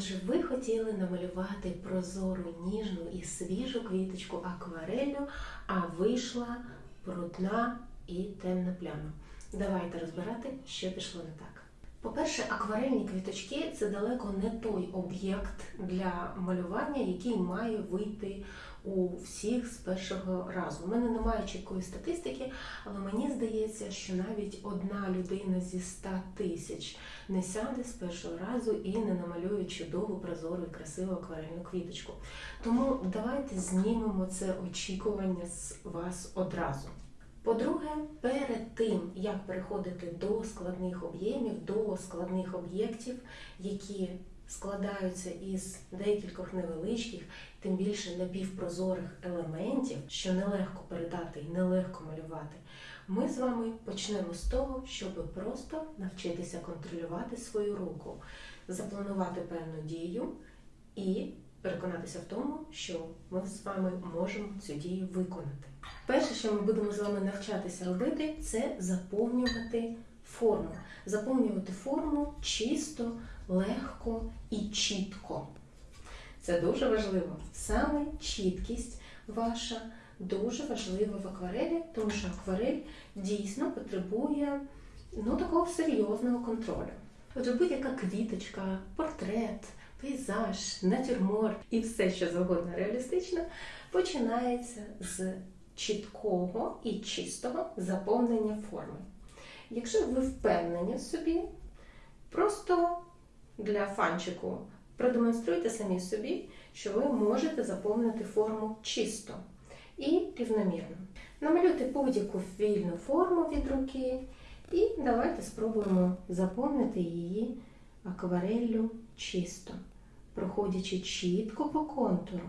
Отже, ви хотіли намалювати прозору, ніжну і свіжу квіточку акварелью, а вийшла брудна і темна пляма. Давайте розбирати, що пішло не так. По-перше, акварельні квіточки це далеко не той об'єкт для малювання, який має вийти у всіх з першого разу. У мене немає чіткої статистики, але мені здається, що навіть одна людина зі 100 тисяч не сяде з першого разу і не намалює чудову, прозору і красиву акварельну квіточку. Тому давайте знімемо це очікування з вас одразу. По-друге, перед тим, як переходити до складних об'ємів, до складних об'єктів, які складаються із декількох невеличких, тим більше напівпрозорих елементів, що нелегко передати і нелегко малювати, ми з вами почнемо з того, щоб просто навчитися контролювати свою руку, запланувати певну дію і переконатися в тому, що ми з вами можемо цю дію виконати. Перше, що ми будемо з вами навчатися робити, це заповнювати форму. Заповнювати форму чисто, легко і чітко. Це дуже важливо. Саме чіткість ваша дуже важлива в акварелі, тому що акварель дійсно потребує ну, такого серйозного контролю. Отже, будь-яка квіточка, портрет, пейзаж, натюрморт і все, що завгодно реалістично, починається з чіткого і чистого заповнення форми. Якщо ви впевнені в собі, просто для фанчику продемонструйте самі собі, що ви можете заповнити форму чисто і рівномірно. Намалюйте будь-яку вільну форму від руки, і давайте спробуємо заповнити її аквареллю чисто, проходячи чітко по контуру,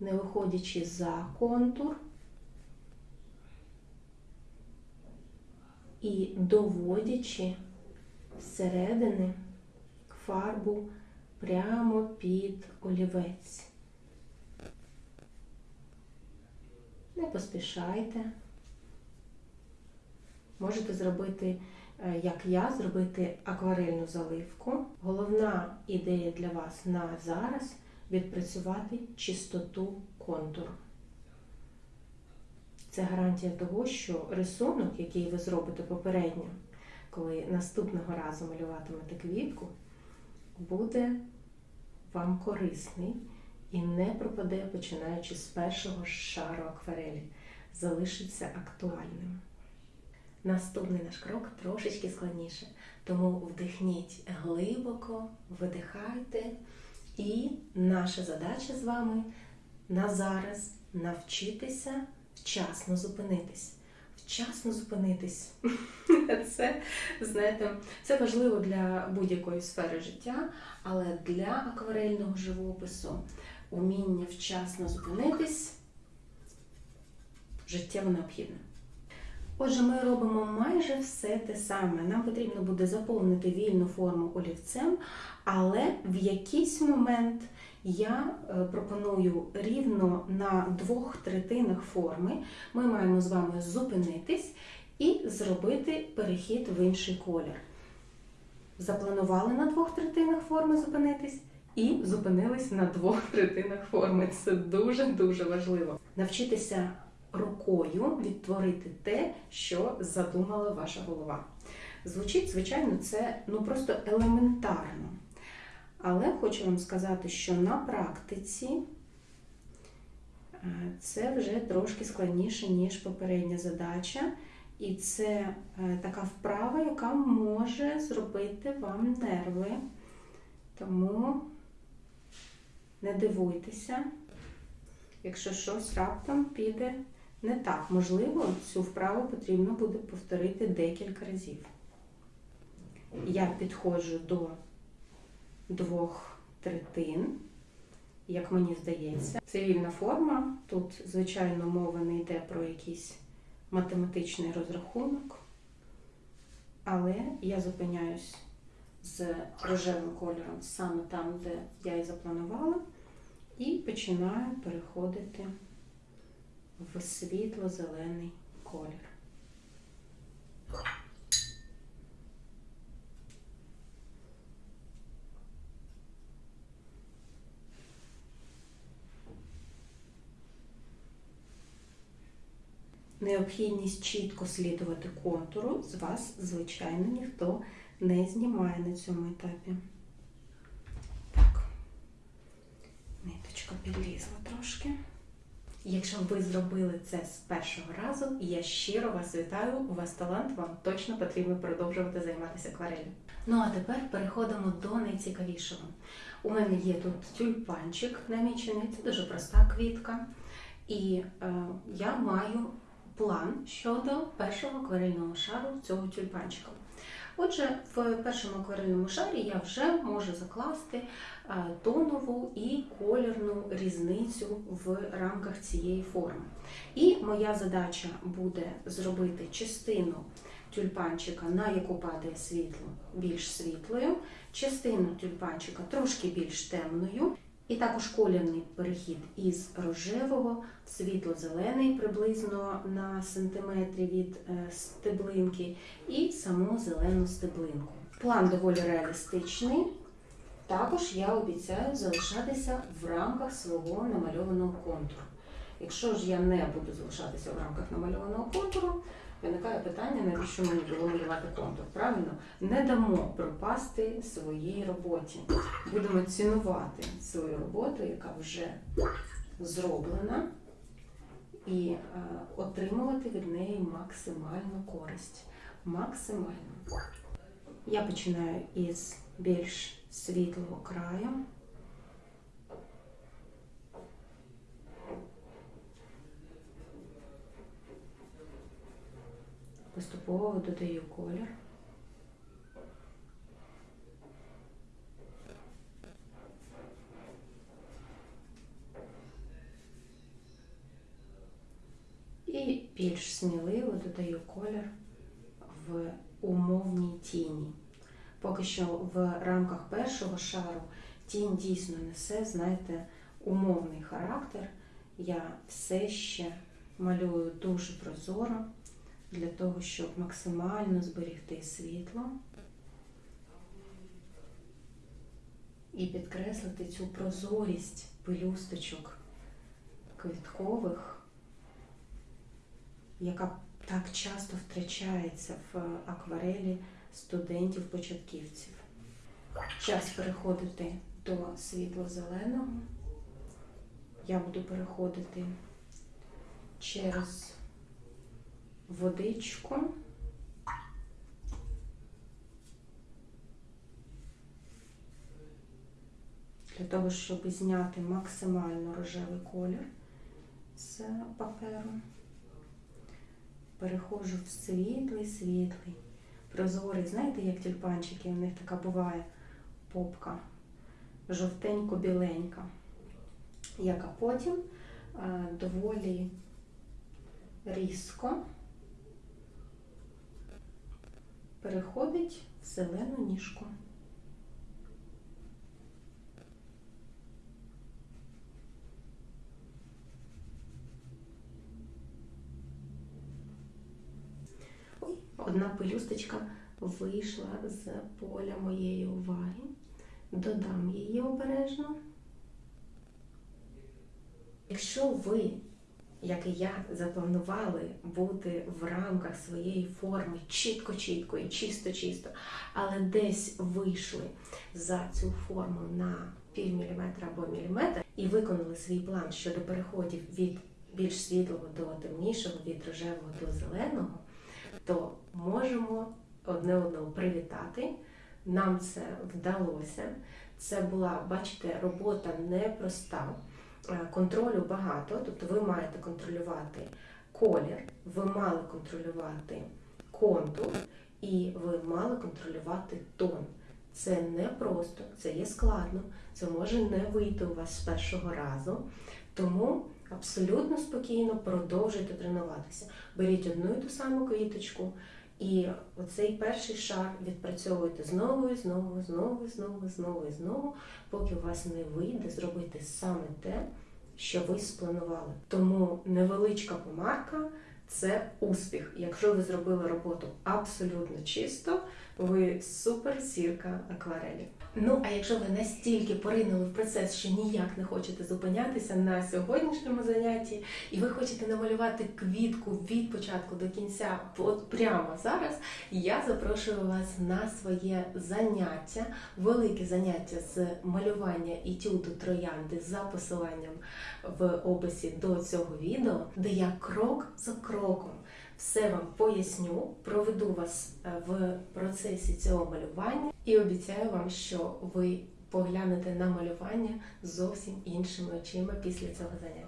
не виходячи за контур. і доводячи зсередини фарбу прямо під олівець. Не поспішайте. Можете зробити, е, як я, зробити акварельну заливку. Головна ідея для вас на зараз відпрацювати чистоту контуру. Це гарантія того, що рисунок, який ви зробите попередньо, коли наступного разу малюватимете квітку, буде вам корисний і не пропаде, починаючи з першого шару акварелі, залишиться актуальним. Наступний наш крок трошечки складніше, тому вдихніть глибоко, видихайте, і наша задача з вами на зараз навчитися вчасно зупинитись. Вчасно зупинитись. Це, знаєте, це важливо для будь-якої сфери життя, але для акварельного живопису уміння вчасно зупинитись життєво необхідне. Отже, ми робимо майже все те саме. Нам потрібно буде заповнити вільну форму олівцем, але в якийсь момент я е, пропоную рівно на двох третинах форми. Ми маємо з вами зупинитись і зробити перехід в інший колір. Запланували на двох третинах форми зупинитись. І зупинились на двох третинах форми. Це дуже-дуже важливо. Навчитися рукою відтворити те, що задумала ваша голова. Звучить, звичайно, це ну просто елементарно. Але хочу вам сказати, що на практиці е, це вже трошки складніше, ніж попередня задача. І це е, така вправа, яка може зробити вам нерви. Тому не дивуйтеся, якщо щось раптом піде не так. Можливо, цю вправу потрібно буде повторити декілька разів. Я підходжу до двох третин, як мені здається. Цивільна форма. Тут, звичайно, мова не йде про якийсь математичний розрахунок, але я зупиняюсь з рожевим кольором саме там, де я і запланувала, і починаю переходити в світло-зелений колір. Необхідність чітко слідувати контуру з вас, звичайно, ніхто не знімає на цьому етапі. Так, ниточка підлізла трошки. Якщо ви зробили це з першого разу, я щиро вас вітаю. У вас талант, вам точно потрібно продовжувати займатися акварелью. Ну а тепер переходимо до найцікавішого. У мене є тут тюльпанчик намічений, це дуже проста квітка. І е, я маю план щодо першого акварельного шару цього тюльпанчика. Отже, в першому акварельному шарі я вже можу закласти е, тонову і колірну різницю в рамках цієї форми. І моя задача буде зробити частину тюльпанчика, на яку падає світло, більш світлою, частину тюльпанчика трошки більш темною. І також колірний перехід із рожевого в світло-зелений приблизно на сантиметрі від е, стеблинки, і саму зелену стеблинку. План доволі реалістичний. Також я обіцяю залишатися в рамках свого намальованого контуру. Якщо ж я не буду залишатися в рамках намальованого контуру, виникає питання, навіщо мені було малювати контур. Правильно, не дамо пропасти своїй роботі. Будемо цінувати свою роботу, яка вже зроблена, і е, отримувати від неї максимальну користь. Максимально. Я починаю із більш світлого краю. Поступово додаю колір. І більш сміливо додаю колір в умовній тіні. Поки що в рамках першого шару тінь дійсно несе, знаєте, умовний характер. Я все ще малюю дуже прозоро для того, щоб максимально зберегти світло і підкреслити цю прозорість пелюсточок квіткових, яка так часто втрачається в акварелі студентів-початківців. Час переходити до світло-зеленого. Я буду переходити через водичку. Для того, щоб зняти максимально рожевий колір з паперу, переходжу в світлий, світлий, прозорий. Знаєте, як тюльпанчики, у них така буває попка, жовтенько-біленька, яка потім доволі різко переходить в зелену ніжку. Ой, одна пелюсточка вийшла з поля моєї уваги. Додам її обережно. Якщо ви як і я, запланували бути в рамках своєї форми чітко-чітко і чисто-чисто, але десь вийшли за цю форму на пів міліметра або міліметр і виконали свій план щодо переходів від більш світлого до темнішого, від рожевого до зеленого, то можемо одне одного привітати. Нам це вдалося. Це була, бачите, робота непроста. Е, контролю багато, тобто ви маєте контролювати колір, ви мали контролювати контур і ви мали контролювати тон. Це не просто, це є складно, це може не вийти у вас з першого разу. Тому абсолютно спокійно продовжуйте тренуватися. Беріть одну і ту саму квіточку, і оцей перший шар відпрацьовуйте знову, і знову, знову, знову, знову і знову, поки у вас не вийде зробити саме те, що ви спланували. Тому невеличка помарка це успіх. Якщо ви зробили роботу абсолютно чисто, ви супер зірка акварелі. Ну а якщо ви настільки поринули в процес, що ніяк не хочете зупинятися на сьогоднішньому занятті, і ви хочете намалювати квітку від початку до кінця, от прямо зараз, я запрошую вас на своє заняття, велике заняття з малювання етюду троянди за посиланням в описі до цього відео, де я крок за кроком все вам поясню, проведу вас е, в процесі цього малювання і обіцяю вам, що ви поглянете на малювання зовсім іншими очима після цього заняття.